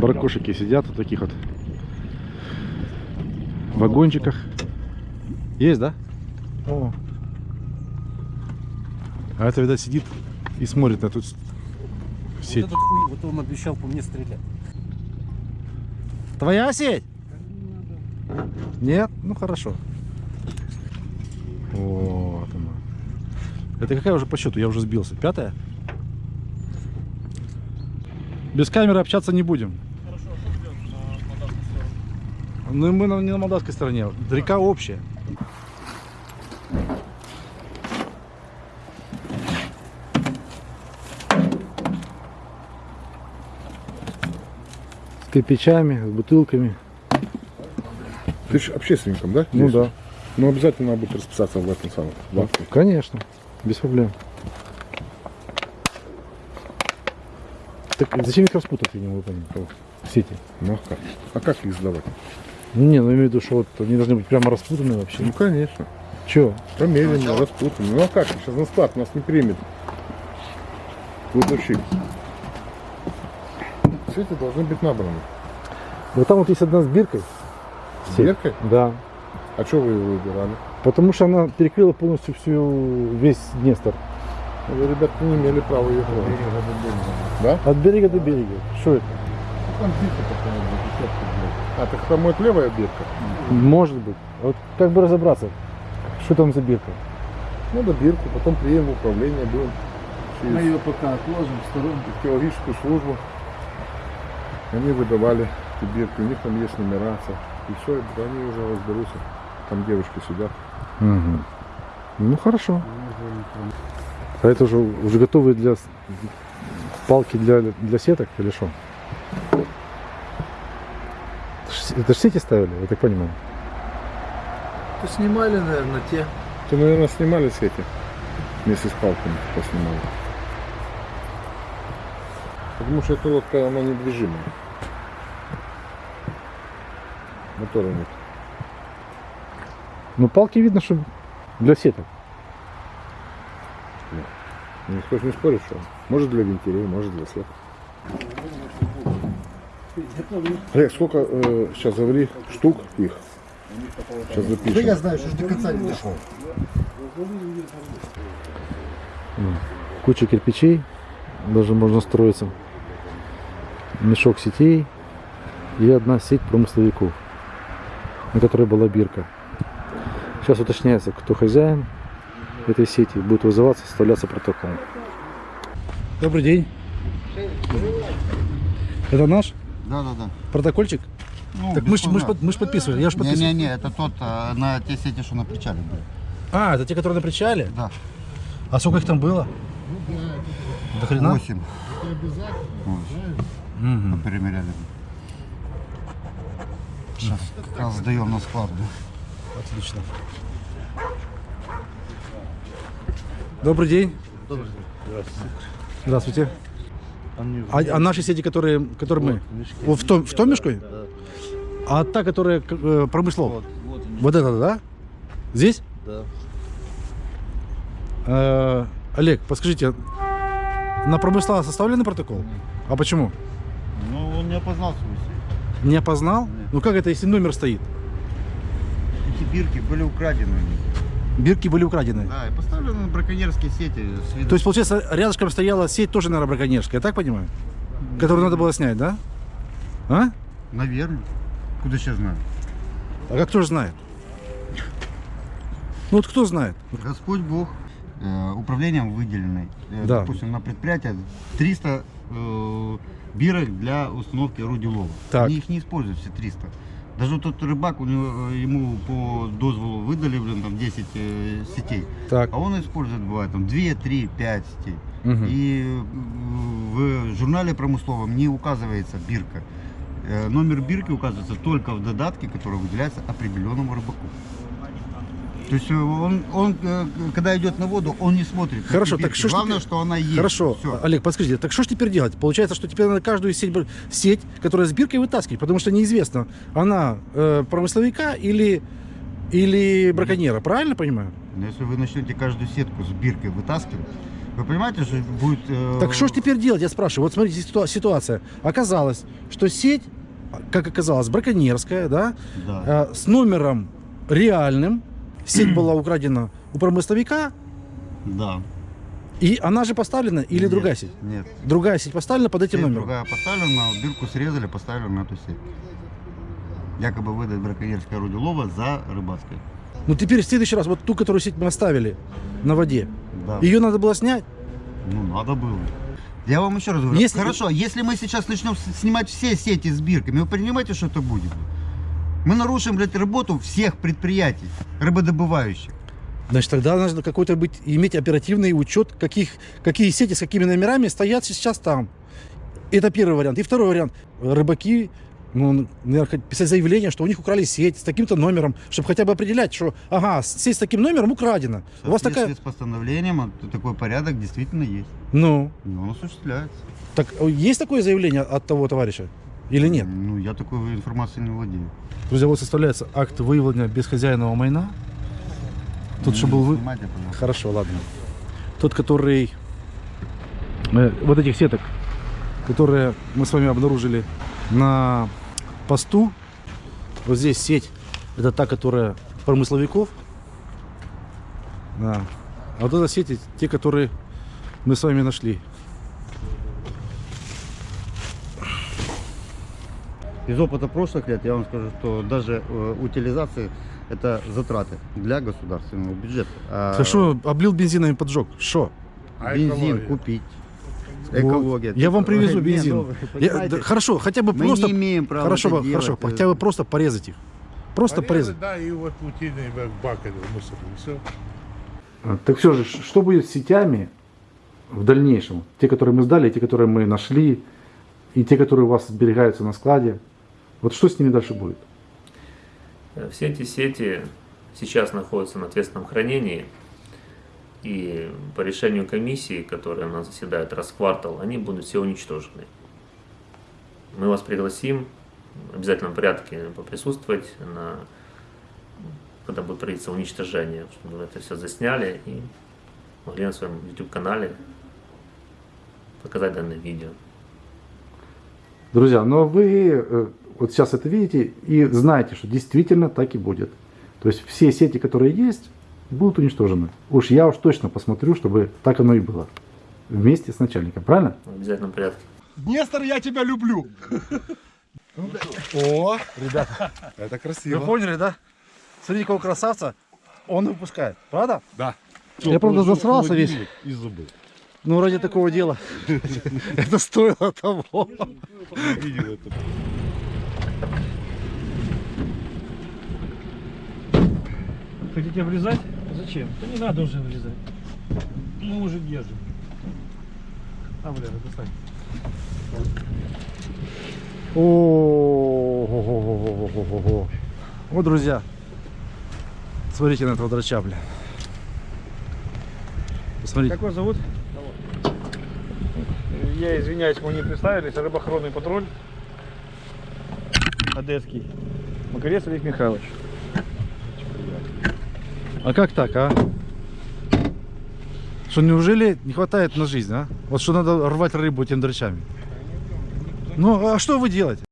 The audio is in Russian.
Баркошики сидят вот таких вот вагончиках. Есть, да? О. А это, видать, сидит и смотрит на эту с- сеть. Вот этот хуй, вот он обещал по мне стрелять. Твоя сеть? Нет? Ну хорошо. Вот она. Это какая уже по счету? Я уже сбился. Пятая? Без камеры общаться не будем. Хорошо, а что идет на молдавскую сторону? Ну и мы на- не на молдавской стороне. Река общая. С кирпичами, с бутылками. Ты же общественником, да? Ну Здесь? да. Ну обязательно надо будет расписаться в этом самом. в акте. Конечно, без проблем. Так зачем их распутать, я не могу понять. Сети. Ну а как? А как их сдавать? Ну не, ну имею в виду, что вот они должны быть прямо распутаны вообще. Ну конечно. Че? Померенно, распутано. Ну а как? Сейчас на склад нас не примет. Кладовщик. Все эти должны быть набраны. Вот там вот есть одна с биркой. С биркой? Да. А что вы его выбирали? Потому что она перекрыла полностью всю весь Днестр. Вы, ребята, не имели права ее трогать. Да? От берега до берега. Что это? Там бирка такая, блядь, десятка, блядь. А, так там будет левая бирка? Может быть. Вот как бы разобраться, что там за бирка. Надо бирку, потом приедем в управление, будем Мы через ее пока отложим в сторонку. археологическую службу. Они выдавали эту бирку, у них там есть нумерация. И все, они уже разберутся. Там девушки сидят. Угу. Ну хорошо. А это уже, уже готовые для палки для, для сеток или что? Это же сети ставили, я так понимаю. То снимали, наверное, те. То, наверное, снимали с эти вместе с палками поснимали. Потому что эта лодка, она недвижимая. Мотора нет. Ну палки видно, что для сеток. Никто же не спорит, что может для вентилей, может для сеток. Олег, сколько э, сейчас говори штук их? Сейчас запишем. знаю, что до конца не дошел. Куча кирпичей, даже можно строиться. Мешок сетей и одна сеть промысловиков, на которой была бирка. Сейчас уточняется, кто хозяин этой сети. Будет вызываться, составляться протокол. Добрый день. Это наш Да, да, да. протокольчик? Ну, Так мы ж, мы ж, под- мы ж подписывали, я же подписывал. Не-не-не, это тот а, на те сети, что на причале были. А, это те, которые на причале? Да. А сколько их там было? До хрена? Восемь. Мгм. Перемеряли. Сейчас как раз сдаем на склад. да. Отлично. Добрый день. Здравствуйте. А, а наши сети, которые, которые мы? Вот в том, в том мешке? А та, которая э, промыслов? Вот, это, да? Здесь? Да. Э, Олег, подскажите, на промысла составленный протокол? А почему? Ну, он не опознал свою сеть. Не опознал? Ну как это, если номер стоит? Эти бирки были украдены. у них. Бирки были украдены. Да, и поставлены на браконьерские сети. То есть, получается, рядышком стояла сеть тоже, наверное, браконьерская, я так понимаю? Которую надо было снять, да? А? Наверное. Куда сейчас знаю? А как кто же знает? Ну вот кто знает? Господь Бог э, управлением выделенной, э, Да. допустим, на предприятие 300 э, бирок для установки орудий лова. Так. Они их не используют все 300. Даже тот рыбак, у него, э, ему по дозволу выдали, блин, там 10 э, сетей. Так. А он использует, бывает, там 2, 3, 5 сетей. Мгм. И э, в журнале промысловом не указывается бирка. Э, Номер бирки указывается только в додатке, который выделяется определенному рыбаку. То есть э, он, он э, когда идет на воду, он не смотрит. Хорошо, так что Главное, теперь- что она есть. Хорошо, Всё. Олег, подскажите, так что ж теперь делать? Получается, что теперь надо каждую сеть, сеть которая с биркой вытаскивать, потому что неизвестно, она э, промысловика или, или браконьера, правильно понимаю? Но если вы начнете каждую сетку с биркой вытаскивать, Вы понимаете, что будет... э, Так что ж теперь делать, я спрашиваю. Вот смотрите, ситуа- ситуация. Оказалось, что сеть, как оказалось, браконьерская, да, Да. э, с номером реальным. Сеть была украдена у промысловика, Да. и она же поставлена, или Нет, другая сеть? Нет. Другая сеть поставлена под этим Сеть номером. другая поставлена, бирку срезали, поставили на эту сеть. Якобы выдать браконьерское орудие лова за рыбацкой. Ну теперь в следующий раз, вот ту, которую сеть мы оставили на воде, Да. ее надо было снять. Ну, надо было. Я вам еще раз говорю. Если- Хорошо, если мы сейчас начнем снимать все сети с бирками, вы понимаете, что это будет? Мы нарушим, блядь, работу всех предприятий рыбодобывающих. Значит, тогда нужно какой-то быть, иметь оперативный учет, каких, какие сети с какими номерами стоят сейчас там. Это первый вариант. И второй вариант. Рыбаки, ну, наверное, писать заявление, что у них украли сеть с таким-то номером, чтобы хотя бы определять, что, ага, сеть с таким номером украдена. У вас такая... с постановлением а, такой порядок действительно есть. Ну, И он осуществляется. так э, есть такое заявление от того товарища? Или нет? Ну, я такой информацией не владею. Друзья, вот составляется акт выявления бесхозяйного майна. Тут Ну, что был вы... Хорошо, ладно. Тот, который... э, вот этих сеток, которые мы с вами обнаружили на посту. Вот здесь сеть. Это та, которая промысловиков. Да. А вот эта сеть, те, которые мы с вами нашли. Из опыта прошлых лет я вам скажу, что даже э, утилизация это затраты для государственного бюджета. А Ты что, облил бензином и поджег? Что? бензин купить. Экология. Я вам привезу Не, бензин. ну, вы Я- да, хорошо, хотя бы мы просто... не имеем права Хорошо, это хорошо, делать. хотя бы просто порезать их. Просто порезать. Да, и вот утиный бак это мусор, и все. А, Так все же, что будет с сетями в дальнейшем? Те, которые мы сдали, те, которые мы нашли, и те, которые у вас сберегаются на складе. Вот что с ними дальше будет? Э, Все эти сети сейчас находятся на ответственном хранении, и по решению комиссии, которая у нас заседает раз в квартал, они будут все уничтожены. Мы вас пригласим в обязательном порядке поприсутствовать, на, когда будет проводиться уничтожение, чтобы вы это все засняли и могли на своем YouTube-канале показать данное видео. Друзья, но вы э, вот сейчас это видите и знаете, что действительно так и будет. То есть все сети, которые есть, будут уничтожены. Уж я уж точно посмотрю, чтобы так оно и было. Вместе с начальником, правильно? В обязательном порядке. Нестор, я тебя люблю. О, ребята, это Вы красиво. поняли, да? Смотрите, какого красавца он выпускает, правда? Да. Я, правда, засрался весь. И забыл. Ну, ради такого дела. Это стоило того. Видел это. Хотите влезать? Зачем? Да не надо уже влезать. Мы уже держим. А, бля, достань. О, Вот, друзья, смотрите на этого драча, бля. Посмотрите. Как вас зовут? Я извиняюсь, мы не представились. Рыбоохранный патруль. Одесский. Макарец Олег Михайлович. А как так, а? Что, неужели не хватает на жизнь, а? Вот что надо рвать рыбу этими драчами? Ну, а что вы делаете?